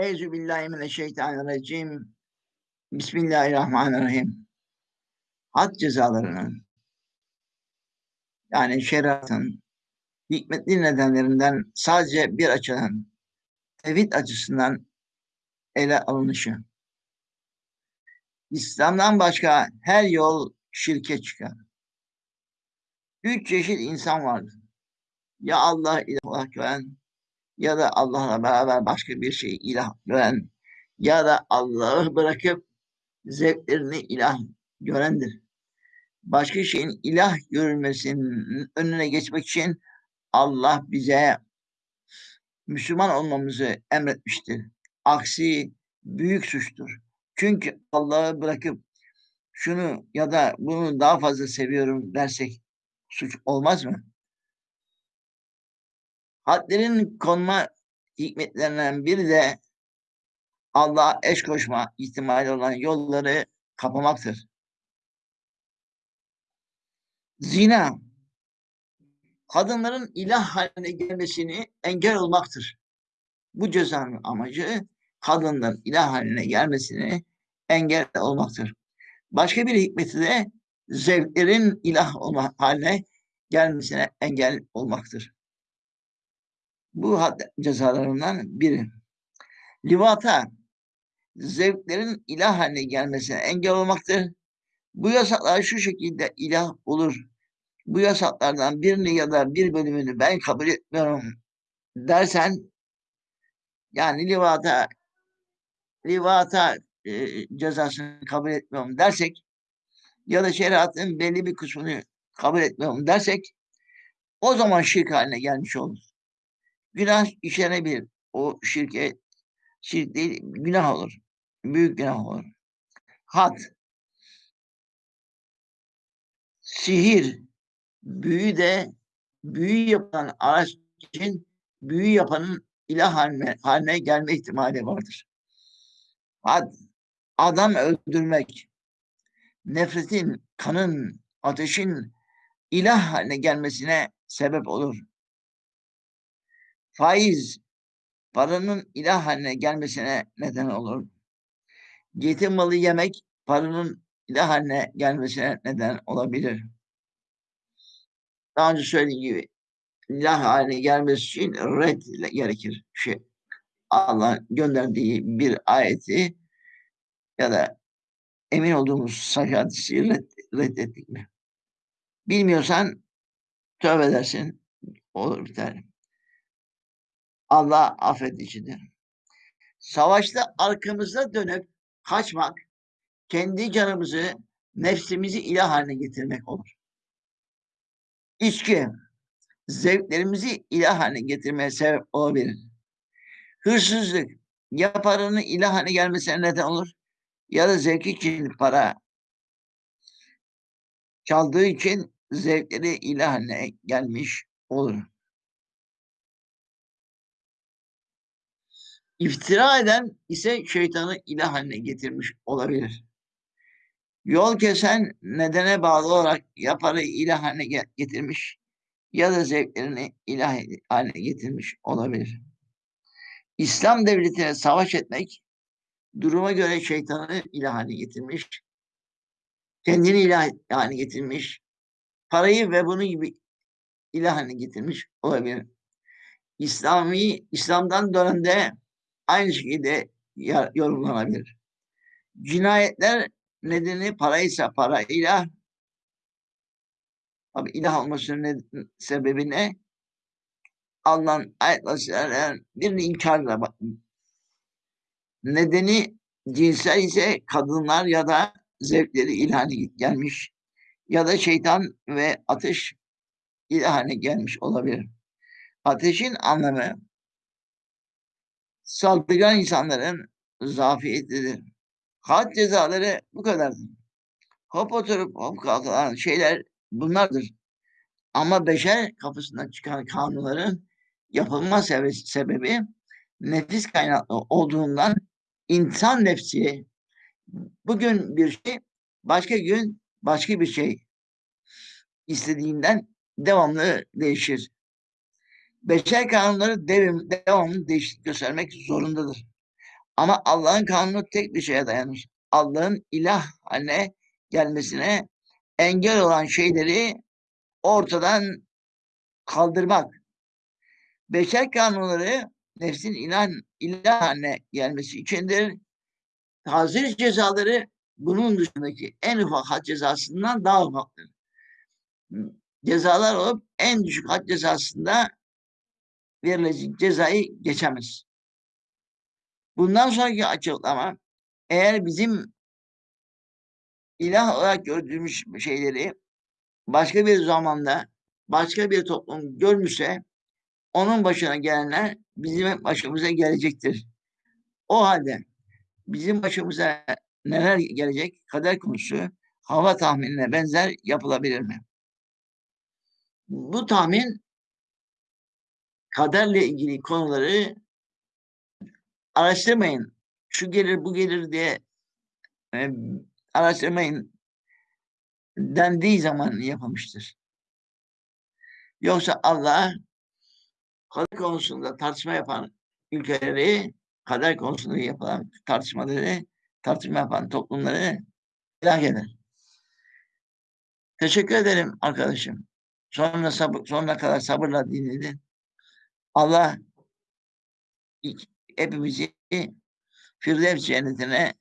Eyzu billahi mineşşeytanirracim. Bismillahirrahmanirrahim. Had cezalarının yani şeriatın hikmetli nedenlerinden sadece bir açıdan tevhid açısından ele alınışı. İslam'dan başka her yol şirke çıkar. Üç çeşit insan vardır. Ya Allah ilah gören, ya da Allah'la beraber başka bir şey ilah gören, ya da Allah'ı bırakıp zevklerini ilah görendir. Başka şeyin ilah görülmesinin önüne geçmek için Allah bize Müslüman olmamızı emretmiştir. Aksi büyük suçtur. Çünkü Allah'ı bırakıp şunu ya da bunu daha fazla seviyorum dersek suç olmaz mı? Hadlerin konma hikmetlerinden biri de Allah'a eş koşma ihtimali olan yolları kapamaktır. Zina, kadınların ilah haline gelmesini engel olmaktır. Bu cezanın amacı kadınların ilah haline gelmesini engel olmaktır. Başka bir hikmeti de zevklerin ilah olma haline gelmesine engel olmaktır. Bu cezalarından biri. Livata, zevklerin ilah haline gelmesine engel olmaktır. Bu yasaklar şu şekilde ilah olur. Bu yasaklardan birini ya da bir bölümünü ben kabul etmiyorum dersen yani livata livata e, cezasını kabul etmiyorum dersek ya da şeriatın belli bir kısmını kabul etmiyorum dersek o zaman şirk haline gelmiş olur. Günah işlenebilir. O şirke şirk değil, günah olur. Büyük günah olur. Had, sihir, büyü de büyü yapan araç için büyü yapanın ilah haline, haline gelme ihtimali vardır. Had, adam öldürmek, nefretin, kanın, ateşin ilah haline gelmesine sebep olur. Faiz, paranın ilah haline gelmesine neden olur. Yetim malı yemek, paranın ilah haline gelmesine neden olabilir. Daha önce söylediğim gibi ilah haline gelmesi için red gerekir. Şey, Allah gönderdiği bir ayeti ya da emin olduğumuz sahih hadisi red, reddettik mi? Bilmiyorsan tövbe edersin. Olur biter. Allah affedicidir. Savaşta arkamıza dönüp kaçmak, kendi canımızı, nefsimizi ilah haline getirmek olur. İçki, zevklerimizi ilah haline getirmeye sebep olabilir. Hırsızlık, ya paranın ilah haline gelmesine neden olur, ya da zevki için para çaldığı için zevkleri ilah haline gelmiş olur. İftira eden ise şeytanı ilah haline getirmiş olabilir. Yol kesen nedene bağlı olarak ya parayı ilah haline getirmiş ya da zevklerini ilah haline getirmiş olabilir. İslam devletine savaş etmek duruma göre şeytanı ilah haline getirmiş, kendini ilah haline getirmiş, parayı ve bunu gibi ilah haline getirmiş olabilir. İslami, İslam'dan dönemde aynı şekilde yorumlanabilir. Cinayetler nedeni paraysa parayla Abi ilah olmasının sebebi ne? Allah'ın ayetlerinin birini inkarla. Nedeni cinsel ise kadınlar ya da zevkleri ilhane gelmiş ya da şeytan ve ateş ilhane gelmiş olabilir. Ateşin anlamı saldırgan insanların zafiyetidir. Had cezaları bu kadardır. Hop oturup hop kalkan şeyler bunlardır. Ama beşer kapısından çıkan kanunların yapılma sebebi nefis kaynaklı olduğundan insan nefsi bugün bir şey, başka gün başka bir şey istediğinden devamlı değişir. Beşer kanunları devim, devamlı değişiklik göstermek zorundadır. Ama Allah'ın kanunu tek bir şeye dayanır. Allah'ın ilah haline gelmesine engel olan şeyleri ortadan kaldırmak. Beşer kanunları nefsin ilah, ilah haline gelmesi içindir. Hazır cezaları bunun dışındaki en ufak had cezasından daha ufaktır. Cezalar olup en düşük had cezasında verilecek cezayı geçemez. Bundan sonraki açıklama eğer bizim ilah olarak gördüğümüz şeyleri başka bir zamanda başka bir toplum görmüşse onun başına gelenler bizim başımıza gelecektir. O halde bizim başımıza neler gelecek kader konusu hava tahminine benzer yapılabilir mi? Bu tahmin kaderle ilgili konuları araştırmayın. Şu gelir bu gelir diye e, araştırmayın dendiği zaman yapılmıştır. Yoksa Allah kader konusunda tartışma yapan ülkeleri, kader konusunda yapılan tartışmaları, tartışma yapan toplumları helak eder. Teşekkür ederim arkadaşım. Sonra sabır, sonuna kadar sabırla dinledin. Allah hepimizi Firdevs cennetine